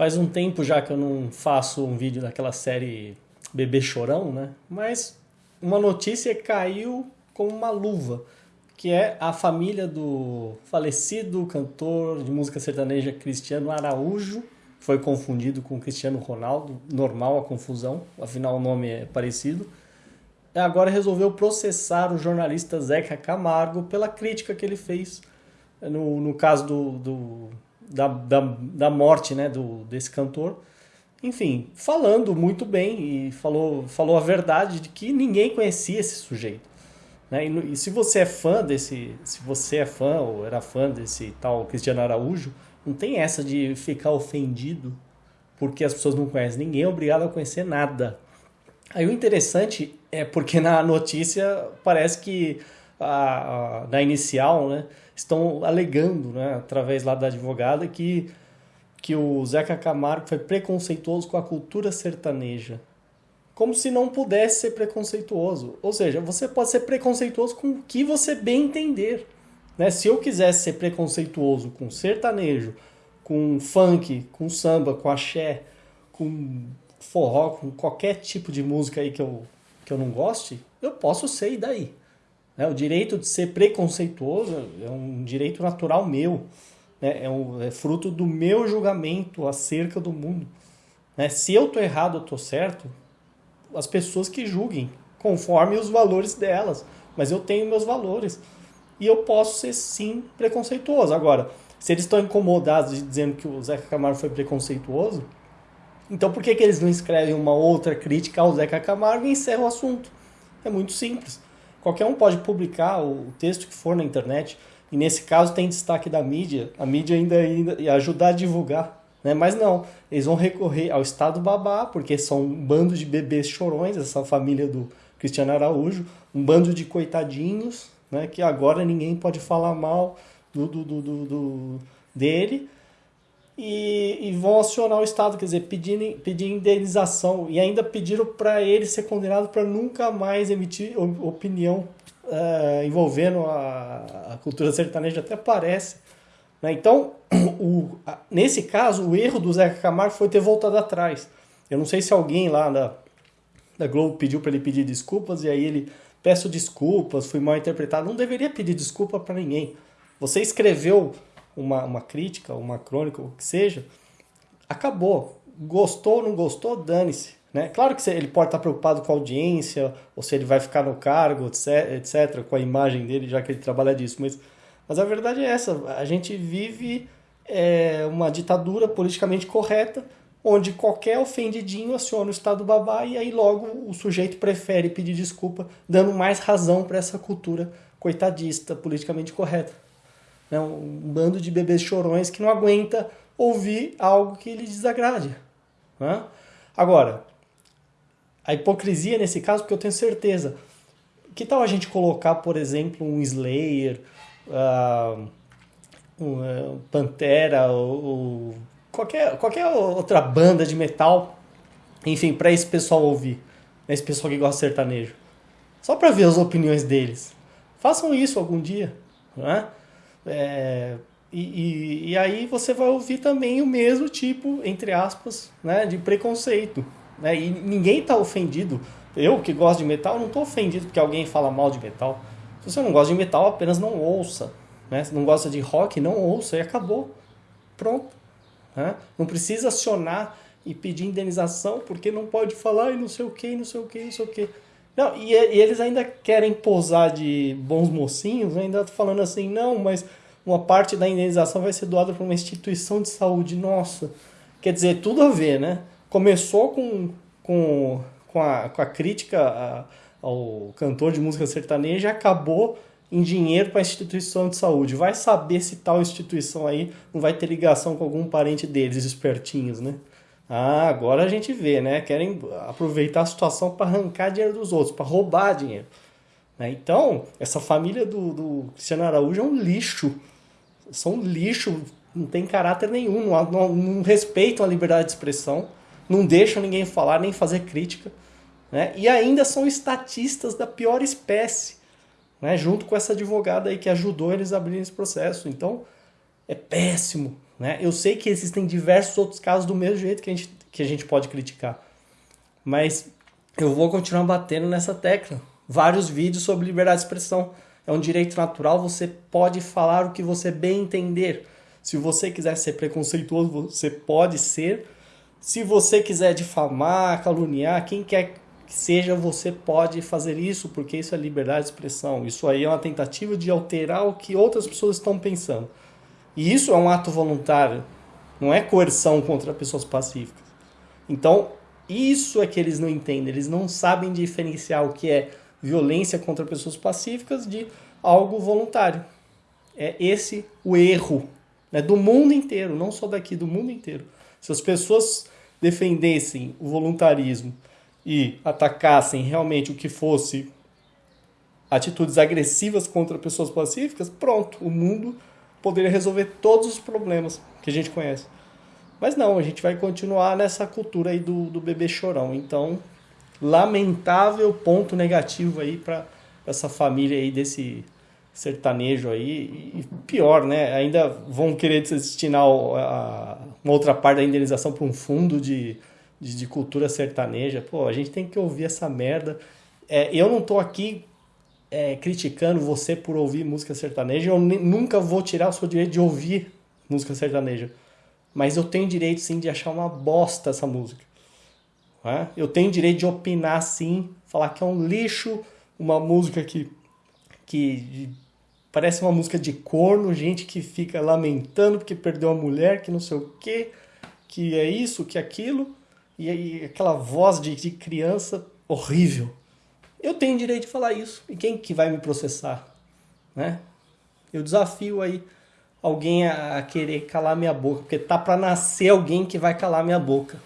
Faz um tempo já que eu não faço um vídeo daquela série Bebê Chorão, né? Mas uma notícia caiu como uma luva, que é a família do falecido cantor de música sertaneja Cristiano Araújo, foi confundido com Cristiano Ronaldo, normal a confusão, afinal o nome é parecido. Agora resolveu processar o jornalista Zeca Camargo pela crítica que ele fez no, no caso do, do da, da, da morte né, do, desse cantor. Enfim, falando muito bem e falou, falou a verdade de que ninguém conhecia esse sujeito. Né? E, e se você é fã desse, se você é fã ou era fã desse tal Cristiano Araújo, não tem essa de ficar ofendido porque as pessoas não conhecem. Ninguém é obrigado a conhecer nada. Aí o interessante é porque na notícia parece que a, a, na inicial, né, estão alegando, né, através lá da advogada, que, que o Zeca Camargo foi preconceituoso com a cultura sertaneja. Como se não pudesse ser preconceituoso. Ou seja, você pode ser preconceituoso com o que você bem entender. Né? Se eu quisesse ser preconceituoso com sertanejo, com funk, com samba, com axé, com forró, com qualquer tipo de música aí que eu, que eu não goste, eu posso ser e daí. Né? O direito de ser preconceituoso é um direito natural meu, né? é, um, é fruto do meu julgamento acerca do mundo. Né? Se eu estou errado ou estou certo, as pessoas que julguem, conforme os valores delas. Mas eu tenho meus valores e eu posso ser sim preconceituoso. Agora, se eles estão incomodados de dizendo que o Zeca Camargo foi preconceituoso, então por que, que eles não escrevem uma outra crítica ao Zeca Camargo e encerram o assunto? É muito simples. Qualquer um pode publicar o texto que for na internet, e nesse caso tem destaque da mídia, a mídia ainda, ainda ajudar a divulgar. Né? Mas não, eles vão recorrer ao Estado Babá, porque são um bando de bebês chorões, essa família do Cristiano Araújo, um bando de coitadinhos, né, que agora ninguém pode falar mal do, do, do, do dele, e, e, vão acionar o Estado, quer dizer, pedir, pedir indenização, e ainda pediram para ele ser condenado para nunca mais emitir opinião uh, envolvendo a, a, cultura sertaneja, até parece. Né? Então, o, a, nesse caso, o erro do Zeca Camargo foi ter voltado atrás. Eu não sei se alguém lá da, da Globo pediu para ele pedir desculpas, e aí ele peço desculpas, fui mal interpretado. Não deveria pedir desculpa para ninguém. Você escreveu uma, uma crítica, uma crônica, o que seja, acabou. Gostou ou não gostou, dane-se. Né? Claro que ele pode estar preocupado com a audiência, ou se ele vai ficar no cargo, etc, etc, com a imagem dele, já que ele trabalha disso. Mas, mas a verdade é essa: a gente vive é, uma ditadura politicamente correta onde qualquer ofendidinho aciona o estado babá e aí logo o sujeito prefere pedir desculpa, dando mais razão para essa cultura coitadista, politicamente correta. É um bando de bebês chorões que não aguenta ouvir algo que lhe desagrade. Né? Agora, a hipocrisia nesse caso, porque eu tenho certeza, que tal a gente colocar, por exemplo, um Slayer, uh, um, Pantera, ou, ou qualquer, qualquer outra banda de metal, enfim, para esse pessoal ouvir, né, esse pessoal que gosta de sertanejo. Só para ver as opiniões deles. Façam isso algum dia. Né? É, e, e, e, aí você vai ouvir também o mesmo tipo, entre aspas, né, de preconceito. Né? E ninguém está ofendido. Eu que gosto de metal, não estou ofendido porque alguém fala mal de metal. Se você não gosta de metal, apenas não ouça. Né? Se não gosta de rock, não ouça e acabou. Pronto. Né? Não precisa acionar e pedir indenização porque não pode falar e não sei o que, não sei o que, não sei o que. Não, e, e, eles ainda querem posar de bons mocinhos, ainda falando assim, não, mas uma parte da indenização vai ser doada para uma instituição de saúde. Nossa, quer dizer, tudo a ver, né? Começou com, com, com, a, com a crítica a, ao cantor de música sertaneja e acabou em dinheiro para a instituição de saúde. Vai saber se tal instituição aí não vai ter ligação com algum parente deles, espertinhos, né? Ah, agora a gente vê, né? Querem aproveitar a situação para arrancar dinheiro dos outros, para roubar dinheiro. Né? Então, essa família do, do Cristiano Araújo é um lixo. São um lixo, não tem caráter nenhum, não, não, não respeitam a liberdade de expressão, não deixam ninguém falar nem fazer crítica. Né? E ainda são estatistas da pior espécie, né? junto com essa advogada aí que ajudou eles a abrirem esse processo. Então, é péssimo, Né? Eu sei que existem diversos outros casos do mesmo jeito que a gente, que a gente pode criticar. Mas eu vou continuar batendo nessa tecla. Vários vídeos sobre liberdade de expressão. É um direito natural, você pode falar o que você bem entender. Se você quiser ser preconceituoso, você pode ser. Se você quiser difamar, caluniar, quem quer que seja, você pode fazer isso, porque isso é liberdade de expressão. Isso aí é uma tentativa de alterar o que outras pessoas estão pensando. E isso é um ato voluntário, não é coerção contra pessoas pacíficas. Então, isso é que eles não entendem, eles não sabem diferenciar o que é violência contra pessoas pacíficas de algo voluntário. É esse o erro né, do mundo inteiro, não só daqui, do mundo inteiro. Se as pessoas defendessem o voluntarismo e atacassem realmente o que fosse atitudes agressivas contra pessoas pacíficas, pronto, o mundo poderia resolver todos os problemas que a gente conhece. Mas não, a gente vai continuar nessa cultura aí do, do bebê chorão. Então, lamentável ponto negativo aí para essa família aí desse sertanejo aí. E pior, né? Ainda vão querer destinar uma outra parte da indenização para um fundo de, de, de, cultura sertaneja. Pô, a gente tem que ouvir essa merda. É, eu não tô aqui é, criticando você por ouvir música sertaneja. Eu nunca vou tirar o seu direito de ouvir música sertaneja. Mas eu tenho direito sim de achar uma bosta essa música. Né? Eu tenho direito de opinar sim, falar que é um lixo, uma música que, que parece uma música de corno, gente que fica lamentando porque perdeu a mulher, que não sei o quê, que é isso, que é aquilo, e, e aquela voz de, de criança horrível. Eu tenho direito de falar isso. E quem que vai me processar? Né? Eu desafio aí alguém a querer calar minha boca, porque tá para nascer alguém que vai calar minha boca.